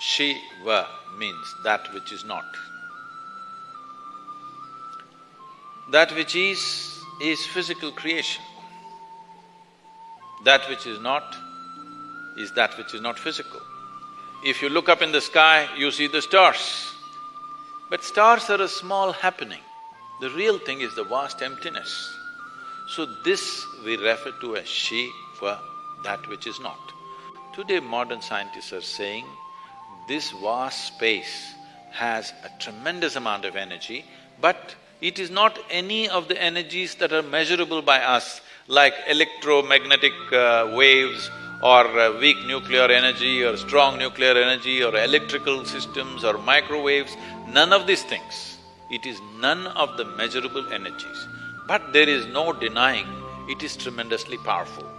Shiva means that which is not. That which is, is physical creation. That which is not is that which is not physical. If you look up in the sky, you see the stars. But stars are a small happening. The real thing is the vast emptiness. So this we refer to as Shiva, that which is not. Today modern scientists are saying this vast space has a tremendous amount of energy, but it is not any of the energies that are measurable by us, like electromagnetic uh, waves or uh, weak nuclear energy or strong nuclear energy or electrical systems or microwaves, none of these things. It is none of the measurable energies. But there is no denying it is tremendously powerful.